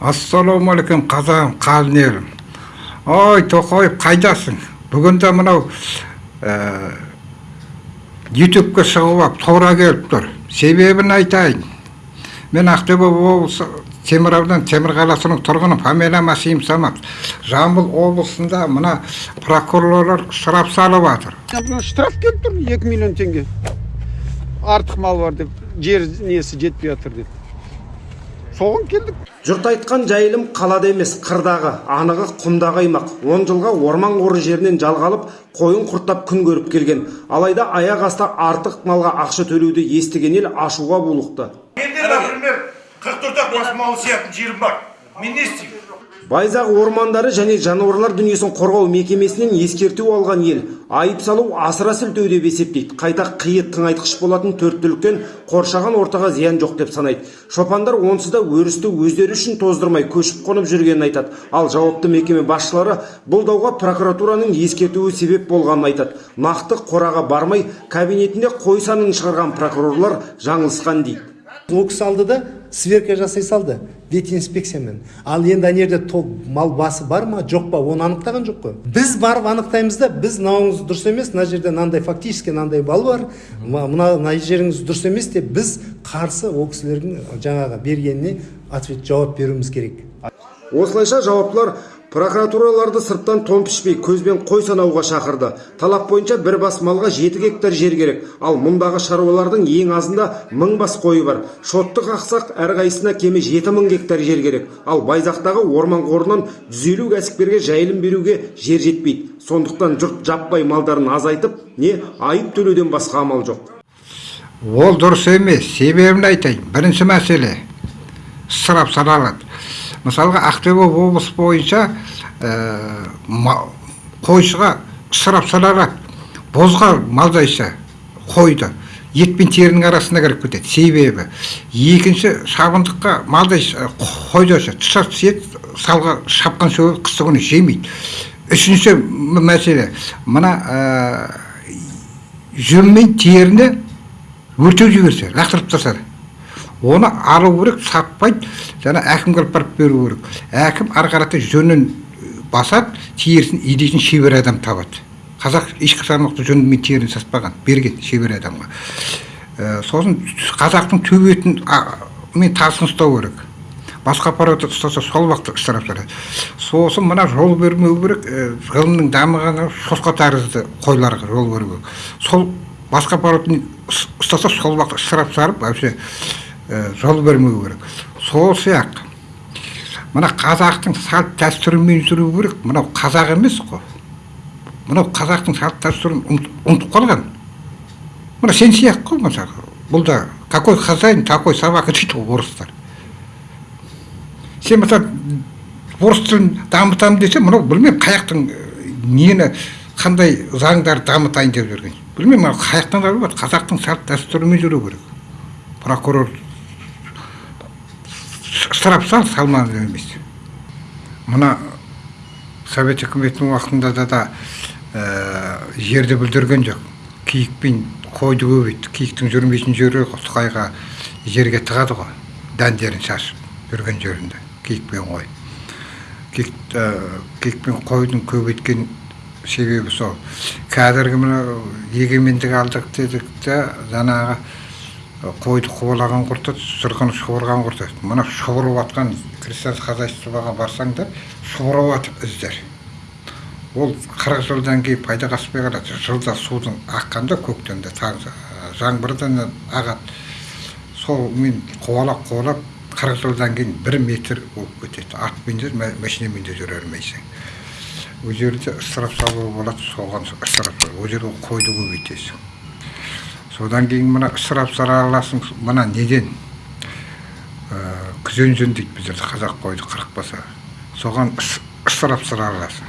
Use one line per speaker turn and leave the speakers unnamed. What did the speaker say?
ассалаумағалейкум қазағым елім ой тоқаев қайдасың? Бүгінде мынау ә, ютубқа шығып алып тура келіп тұр. Себебін айтайын. Мен ақтөбе облысы темір ауданы темір қаласының тұрғыны фамилиям асиим самат жамбыл облысында мына прокурорлар штраф салып жатыр.
Штраф келіп тұр екі миллион теңге. Артық мал бар деп жер несі жетпей жатыр деп. Соған келдік.
Жұрт айтқан жайылым қалада емес қырдағы анығы құмдағы аймақ. Он жылға орман қоры жерінен жалға алып қойын құрттап күн көріп келген. Алайда аяқ асты артық малға ақша төлеуді естіген ел ашуға булықты.
Менде например қырық төрт ақ бас мал сиятын жерім бар. Мен не істеймін
байзақ ормандары және жануарлар дүниесін қорғау мекемесінен ескерту алған ел. Айып салу асыра сілтеу деп есептейді. Қайта қиы тыңайтқыш болатын төрт түліктен қоршаған ортаға зиян жоқ деп санайды. Шопандар онсыз да өрісті өздері үшін тоздырмай көшіп қонып жүргенін айтады. Ал жауапты мекеме басшылары бұл дауға прокуратураның ескертуі себеп болғанын айтады. Нақты қораға бармай кабинетінде қой санын шығарған прокурорлар жаңылысқан дейді.
Ол кісі алды да сверка жасай салды. Ветинспекциямен ал енді ана жерде мал басы бар ма? Жоқ па? Оны анықтаған жоқ қой. Біз барып анықтаймыз да біз мынауыңыз дұрыс емес мына жерде мынандай фактически мынандай бал бар. Мына мына жеріңіз дұрыс емес деп біз қарсы ол кісілердің жаңағы бергеніне ответ жауап беруіміз керек.
Осылайша жауаптылар прокуратураларды сырттан тон пішпей көзбен қой санауға шақырды. Талап бойынша бір бас малға жеті гектар жер керек. Ал мұндағы шаруалардың ең азында мың бас қойы бар. Шотты қақсақ әрқайсысына кеме жеті мың гектар жер керек. Ал байзақтағы орман қорынан жүз елу кәсіпкерге жайылым беруге жер жетпейді. Сондықтан жұрт жаппай малдарын азайтып не айып төлеуден басқа амал жоқ.
Ол дұрыс емес себебін айтайын. Бірінші мәселе ысырап саналады. Мысалға ақтөбе облысы бойынша ә, қойшыға ысырап саналады бозға малдайша қойды. Ет пен терінің арасына кіріп кетеді. Себебі екінші шабындыққа малдай қойды тұса түседі салға шапқан шөбі қыстыгүні жемейді. Үшінші мәселе мына ә, жүн мен теріні өртеп жіберсе лақтырып тастады. Оны алу керек сатпайды жаңа әкімге алып барып беру керек. Әкім ары қарата жөнін басады терісін илейтін шебер адам табады. Қазақ ешқашан мықты жүн мен теріні сатпаған берген шебер адамға. Ә, сосын қазақтың төбетін мен тасын ұстау керек. Басқа аппарат ұстаса сол уақытта ысырап салады сосын мына жол бермеу керек ә, ғылымның дамығаны шошқа тәрізді қойларға жол керек сол басқа аппаратын ұстаса сол уақытта ысырап салып вообще. Жол бермеу керек. Сол сияқты. Мына қазақтың салт дәстүрімен жүру керек. Мынау қазақ емес қой. Мынау қазақтың салт дәстүрін ұмытып қалған. Мына сен сияқты қой мысалы бұл да какой хозяин такой собака дейді ғой орыстар. Сен мысалы орыс тілін дамытамын десе мынау білмеймін қай жақтың нені қандай заңдарды дамытайын деп жүрген. Білмеймін қай жақтан қазақтың салт дәстүрімен жүру керек. Прокурор штраф сал салмады емес. Мына совет үкіметінің уақытында да, да ә, жерді бүлдірген жоқ. Киік пен қойды көбейтті киіктің жүрмейтін жері сұқайға жерге тығады ғой. Дәндерін шашып жүрген жерінде киік пен қой. Киік, ә, қойдың көбейткен себебі сол. Қазіргі мына егемендік алдық дедік та жаңағы қойды қуалаған құртады жылқыны шұбырған құртады мына шұбырып жатқан крестьянский хозяйствоға барсаңдар шұбырып жатыр іздер ол қырық жылдан кейін пайда қаспай қалады жылда судың аққанда көктемде жаңбырдан ағады сол мен қуалап қуалап қырық жылдан кейін бір метр болып кетеді атпен де машинамен де жүре алмайсың ол жерде ысырап салуға болады соған ысырап ол жерде қойды көбейтесің содан кейін мына ысырап аласың мына неден? Күзен жүн дейді біздерде қазақ қойды қырықпаса соған ысырап аласың